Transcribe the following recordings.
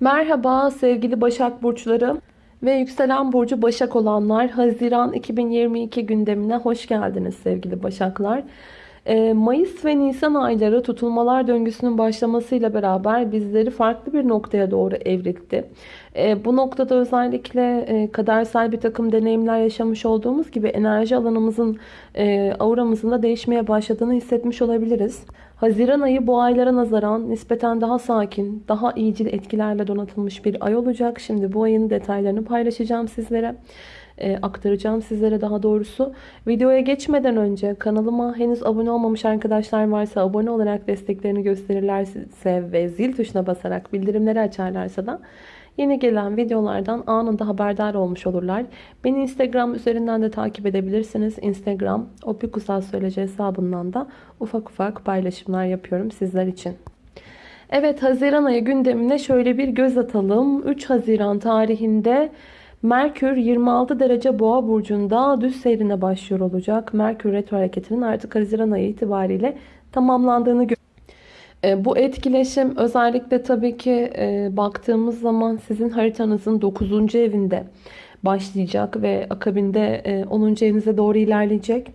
Merhaba sevgili Başak Burçları ve yükselen burcu Başak olanlar. Haziran 2022 gündemine hoş geldiniz sevgili Başaklar. Ee, Mayıs ve Nisan ayları tutulmalar döngüsünün başlamasıyla beraber bizleri farklı bir noktaya doğru evrildi. Ee, bu noktada özellikle e, kadersel bir takım deneyimler yaşamış olduğumuz gibi enerji alanımızın, e, auramızın da değişmeye başladığını hissetmiş olabiliriz. Haziran ayı bu aylara nazaran nispeten daha sakin, daha iyicil etkilerle donatılmış bir ay olacak. Şimdi bu ayın detaylarını paylaşacağım sizlere. E, aktaracağım sizlere daha doğrusu. Videoya geçmeden önce kanalıma henüz abone olmamış arkadaşlar varsa abone olarak desteklerini gösterirlerse ve zil tuşuna basarak bildirimleri açarlarsa da Yeni gelen videolardan anında haberdar olmuş olurlar. Beni Instagram üzerinden de takip edebilirsiniz. Instagram Opikusal Söyleci hesabından da ufak ufak paylaşımlar yapıyorum sizler için. Evet Haziran ayı gündemine şöyle bir göz atalım. 3 Haziran tarihinde Merkür 26 derece boğa burcunda düz seyrine başlıyor olacak. Merkür retro hareketinin artık Haziran ayı itibariyle tamamlandığını görüyoruz. E, bu etkileşim özellikle tabii ki e, baktığımız zaman sizin haritanızın 9. evinde başlayacak ve akabinde 10. E, evinize doğru ilerleyecek.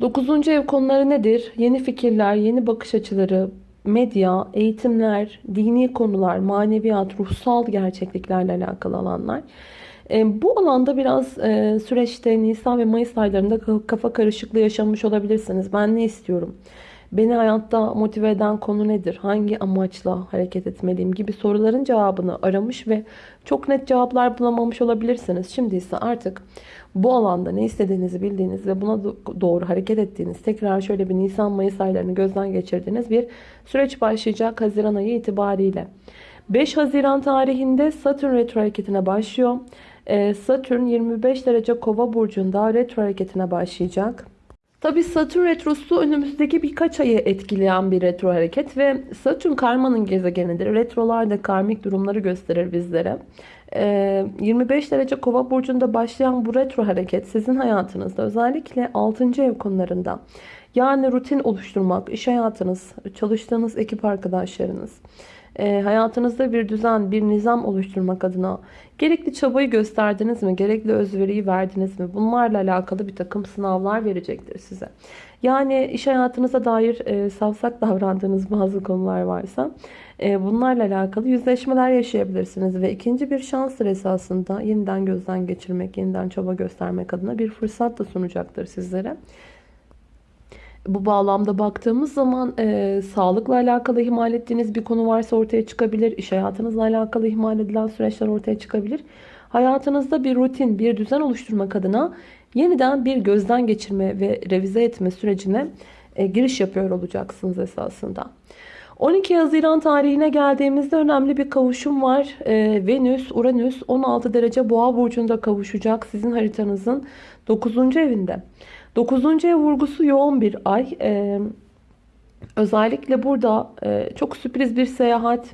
9. ev konuları nedir? Yeni fikirler, yeni bakış açıları, medya, eğitimler, dini konular, maneviyat, ruhsal gerçekliklerle alakalı alanlar. Bu alanda biraz süreçte Nisan ve Mayıs aylarında kafa karışıklığı yaşamış olabilirsiniz. Ben ne istiyorum? Beni hayatta motive eden konu nedir? Hangi amaçla hareket etmeliyim gibi soruların cevabını aramış ve çok net cevaplar bulamamış olabilirsiniz. Şimdi ise artık bu alanda ne istediğinizi bildiğiniz ve buna doğru hareket ettiğiniz, tekrar şöyle bir Nisan-Mayıs aylarını gözden geçirdiğiniz bir süreç başlayacak Haziran ayı itibariyle. 5 Haziran tarihinde Satürn retro hareketine başlıyor. Ee, Satürn 25 derece kova burcunda retro hareketine başlayacak. Tabi Satürn retrosu önümüzdeki birkaç ayı etkileyen bir retro hareket ve Satürn karmanın gezegenidir. Retrolar da karmik durumları gösterir bizlere. 25 ee, derece kova burcunda başlayan bu retro hareket sizin hayatınızda özellikle 6. ev konularında yani rutin oluşturmak, iş hayatınız, çalıştığınız ekip arkadaşlarınız, e, hayatınızda bir düzen, bir nizam oluşturmak adına gerekli çabayı gösterdiniz mi? Gerekli özveriyi verdiniz mi? Bunlarla alakalı bir takım sınavlar verecektir size. Yani iş hayatınıza dair e, davrandığınız bazı konular varsa e, bunlarla alakalı yüzleşmeler yaşayabilirsiniz. Ve ikinci bir şanstır esasında yeniden gözden geçirmek, yeniden çaba göstermek adına bir fırsat da sunacaktır sizlere. Bu bağlamda baktığımız zaman e, sağlıkla alakalı ihmal ettiğiniz bir konu varsa ortaya çıkabilir. İş hayatınızla alakalı ihmal edilen süreçler ortaya çıkabilir. Hayatınızda bir rutin, bir düzen oluşturmak adına yeniden bir gözden geçirme ve revize etme sürecine e, giriş yapıyor olacaksınız esasında. 12 Haziran tarihine geldiğimizde önemli bir kavuşum var. E, Venüs, Uranüs 16 derece boğa burcunda kavuşacak sizin haritanızın 9. evinde. 9. ev vurgusu yoğun bir ay. Ee, özellikle burada e, çok sürpriz bir seyahat,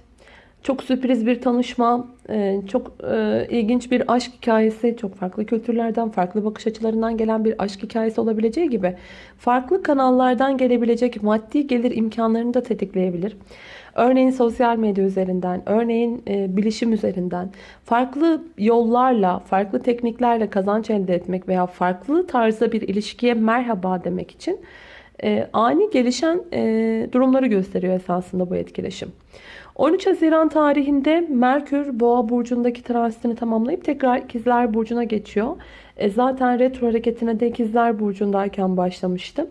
çok sürpriz bir tanışma, e, çok e, ilginç bir aşk hikayesi, çok farklı kültürlerden, farklı bakış açılarından gelen bir aşk hikayesi olabileceği gibi farklı kanallardan gelebilecek maddi gelir imkanlarını da tetikleyebilir. Örneğin sosyal medya üzerinden, örneğin e, bilişim üzerinden farklı yollarla, farklı tekniklerle kazanç elde etmek veya farklı tarzda bir ilişkiye merhaba demek için e, ani gelişen durumları gösteriyor esasında bu etkileşim. 13 Haziran tarihinde Merkür Boğa burcundaki transitini tamamlayıp tekrar İkizler burcuna geçiyor. E, zaten retro hareketine de İkizler burcundayken başlamıştı.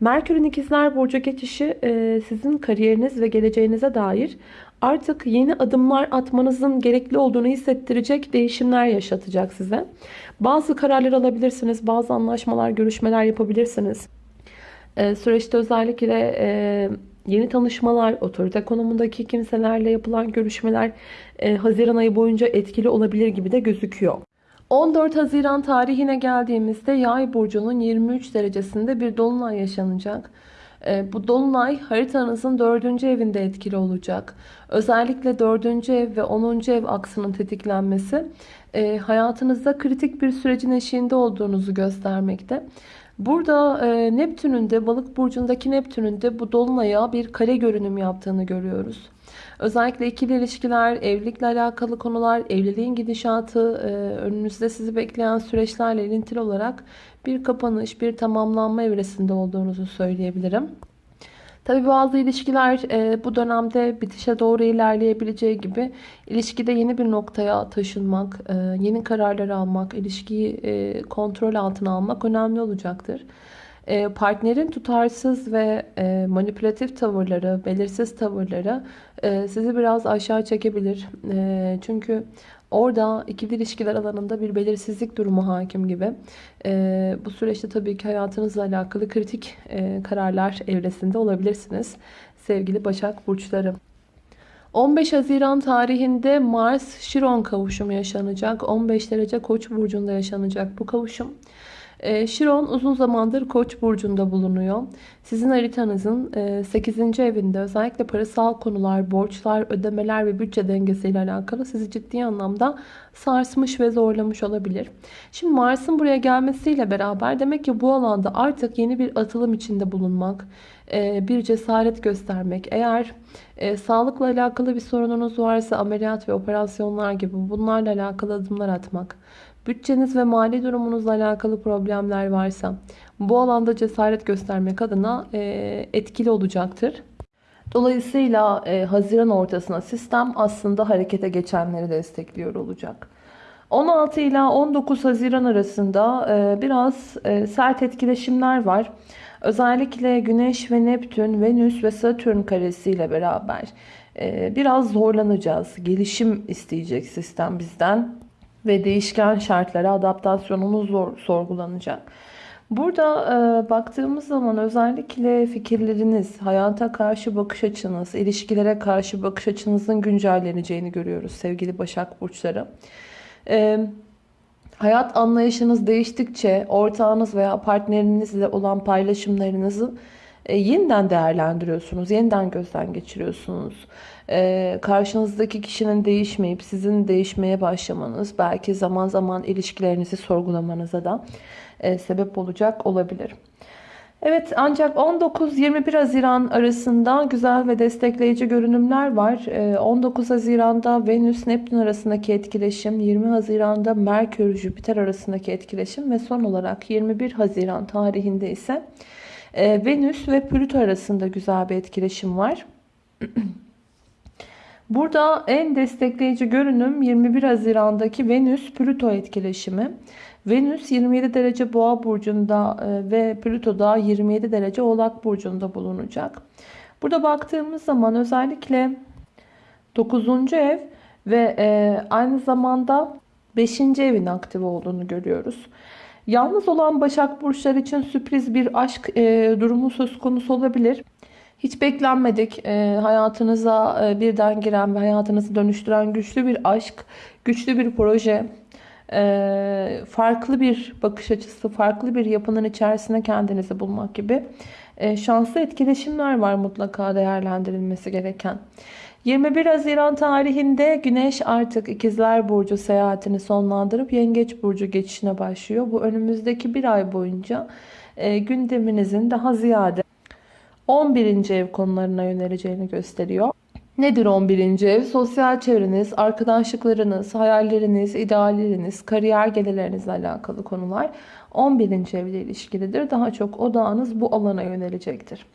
Merkür'ün ikizler burcu geçişi e, sizin kariyeriniz ve geleceğinize dair artık yeni adımlar atmanızın gerekli olduğunu hissettirecek değişimler yaşatacak size. Bazı kararlar alabilirsiniz, bazı anlaşmalar, görüşmeler yapabilirsiniz. E, süreçte özellikle e, yeni tanışmalar, otorite konumundaki kimselerle yapılan görüşmeler Haziran ayı boyunca etkili olabilir gibi de gözüküyor. 14 Haziran tarihine geldiğimizde Yay burcunun 23 derecesinde bir dolunay yaşanacak. E, bu dolunay haritanızın 4. evinde etkili olacak. Özellikle 4. ev ve 10. ev aksının tetiklenmesi e, hayatınızda kritik bir sürecin eşiğinde olduğunuzu göstermekte. Burada e, Neptün'ün de balık burcundaki Neptün'ün de bu dolunaya bir kare görünüm yaptığını görüyoruz. Özellikle ikili ilişkiler, evlilikle alakalı konular, evliliğin gidişatı, e, önünüzde sizi bekleyen süreçlerle ilintili olarak bir kapanış, bir tamamlanma evresinde olduğunuzu söyleyebilirim. Tabi bazı ilişkiler e, bu dönemde bitişe doğru ilerleyebileceği gibi ilişkide yeni bir noktaya taşınmak, e, yeni kararlar almak, ilişkiyi e, kontrol altına almak önemli olacaktır. E, partnerin tutarsız ve e, manipülatif tavırları, belirsiz tavırları e, sizi biraz aşağı çekebilir. E, çünkü Orada ikili ilişkiler alanında bir belirsizlik durumu hakim gibi. Ee, bu süreçte tabii ki hayatınızla alakalı kritik e, kararlar evresinde olabilirsiniz. Sevgili Başak Burçları. 15 Haziran tarihinde Mars Şiron kavuşumu yaşanacak. 15 derece Koç burcunda yaşanacak bu kavuşum. E, Şiron uzun zamandır Koç burcunda bulunuyor. Sizin haritanızın 8. E, evinde özellikle parasal konular, borçlar, ödemeler ve bütçe dengesiyle alakalı sizi ciddi anlamda sarsmış ve zorlamış olabilir. Şimdi Mars'ın buraya gelmesiyle beraber demek ki bu alanda artık yeni bir atılım içinde bulunmak, bir cesaret göstermek. Eğer e, sağlıkla alakalı bir sorununuz varsa ameliyat ve operasyonlar gibi bunlarla alakalı adımlar atmak bütçeniz ve mali durumunuzla alakalı problemler varsa bu alanda cesaret göstermek adına e, etkili olacaktır. Dolayısıyla e, Haziran ortasına sistem aslında harekete geçenleri destekliyor olacak. 16 ila 19 Haziran arasında e, biraz e, sert etkileşimler var. Özellikle Güneş ve Neptün, Venüs ve Satürn karesiyle beraber e, biraz zorlanacağız. Gelişim isteyecek sistem bizden ve değişken şartlara adaptasyonumuz zor, sorgulanacak. Burada e, baktığımız zaman özellikle fikirleriniz, hayata karşı bakış açınız, ilişkilere karşı bakış açınızın güncelleneceğini görüyoruz sevgili Başak Burçları. E, hayat anlayışınız değiştikçe ortağınız veya partnerinizle olan paylaşımlarınızı e, yeniden değerlendiriyorsunuz, yeniden gözden geçiriyorsunuz. E, karşınızdaki kişinin değişmeyip sizin değişmeye başlamanız belki zaman zaman ilişkilerinizi sorgulamanıza da e, sebep olacak olabilir. Evet ancak 19-21 Haziran arasında güzel ve destekleyici görünümler var. 19 Haziran'da Venüs Neptün arasındaki etkileşim, 20 Haziran'da Merkür Jüpiter arasındaki etkileşim ve son olarak 21 Haziran tarihinde ise e, Venüs ve Plüto arasında güzel bir etkileşim var. Burada en destekleyici görünüm 21 Haziran'daki Venüs-Plüto etkileşimi. Venüs 27 derece Boğa burcunda e, ve Plüto da 27 derece Oğlak burcunda bulunacak. Burada baktığımız zaman özellikle 9. ev ve e, aynı zamanda 5. evin aktif olduğunu görüyoruz. Yalnız olan Başak Burçları için sürpriz bir aşk e, durumu söz konusu olabilir. Hiç beklenmedik e, hayatınıza e, birden giren ve hayatınızı dönüştüren güçlü bir aşk, güçlü bir proje, e, farklı bir bakış açısı, farklı bir yapının içerisinde kendinizi bulmak gibi e, şanslı etkileşimler var mutlaka değerlendirilmesi gereken. 21 Haziran tarihinde Güneş artık İkizler Burcu seyahatini sonlandırıp Yengeç Burcu geçişine başlıyor. Bu önümüzdeki bir ay boyunca e, gündeminizin daha ziyade 11. ev konularına yöneleceğini gösteriyor. Nedir 11. ev? Sosyal çevreniz, arkadaşlıklarınız, hayalleriniz, idealleriniz, kariyer gelirlerinizle alakalı konular 11. evle ilişkilidir. Daha çok odağınız bu alana yönelecektir.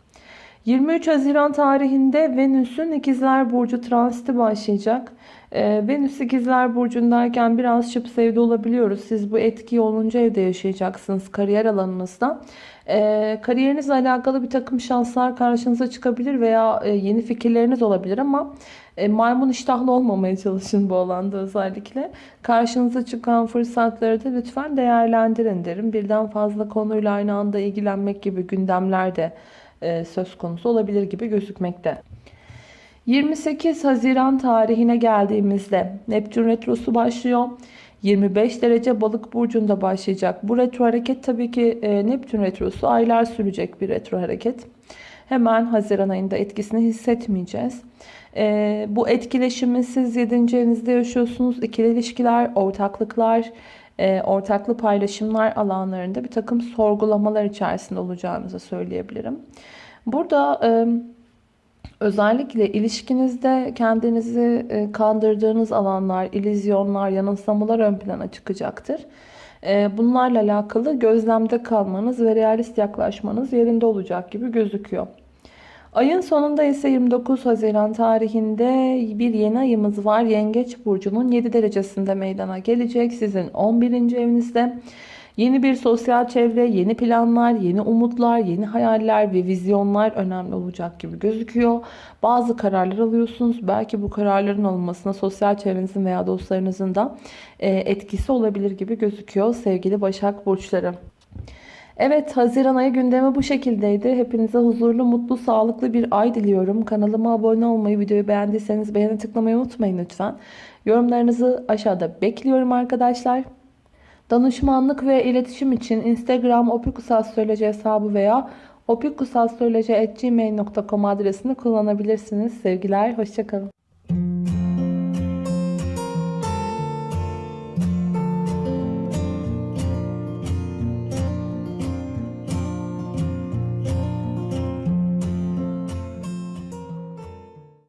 23 Haziran tarihinde Venüs'ün İkizler Burcu transiti başlayacak. Ee, Venüs İkizler Burcu'ndayken biraz şıp sevdi olabiliyoruz. Siz bu etkiyi 10. evde yaşayacaksınız kariyer alanınızda. Ee, kariyerinizle alakalı bir takım şanslar karşınıza çıkabilir veya e, yeni fikirleriniz olabilir ama e, maymun iştahlı olmamaya çalışın bu alanda özellikle. Karşınıza çıkan fırsatları da lütfen değerlendirin derim. Birden fazla konuyla aynı anda ilgilenmek gibi gündemler de söz konusu olabilir gibi gözükmekte. 28 Haziran tarihine geldiğimizde Neptün Retrosu başlıyor. 25 derece balık burcunda başlayacak. Bu retro hareket tabii ki e, Neptün Retrosu aylar sürecek bir retro hareket. Hemen Haziran ayında etkisini hissetmeyeceğiz. E, bu etkileşimi siz 7. evinizde yaşıyorsunuz. İkili ilişkiler, ortaklıklar, ortaklı paylaşımlar alanlarında bir takım sorgulamalar içerisinde olacağınızı söyleyebilirim. Burada Özellikle ilişkinizde kendinizi e, kandırdığınız alanlar, ilizyonlar, yanılsamalar ön plana çıkacaktır. E, Bunlarla alakalı gözlemde kalmanız ve realist yaklaşmanız yerinde olacak gibi gözüküyor. Ayın sonunda ise 29 Haziran tarihinde bir yeni ayımız var. Yengeç burcunun 7 derecesinde meydana gelecek. Sizin 11. evinizde. Yeni bir sosyal çevre, yeni planlar, yeni umutlar, yeni hayaller ve vizyonlar önemli olacak gibi gözüküyor. Bazı kararlar alıyorsunuz. Belki bu kararların alınmasına sosyal çevrenizin veya dostlarınızın da e, etkisi olabilir gibi gözüküyor sevgili Başak Burçları. Evet, Haziran ayı gündemi bu şekildeydi. Hepinize huzurlu, mutlu, sağlıklı bir ay diliyorum. Kanalıma abone olmayı, videoyu beğendiyseniz beğeni tıklamayı unutmayın lütfen. Yorumlarınızı aşağıda bekliyorum arkadaşlar. Danışmanlık ve iletişim için Instagram opikusastroloji hesabı veya opikusastroloji.gmail.com adresini kullanabilirsiniz. Sevgiler, hoşçakalın.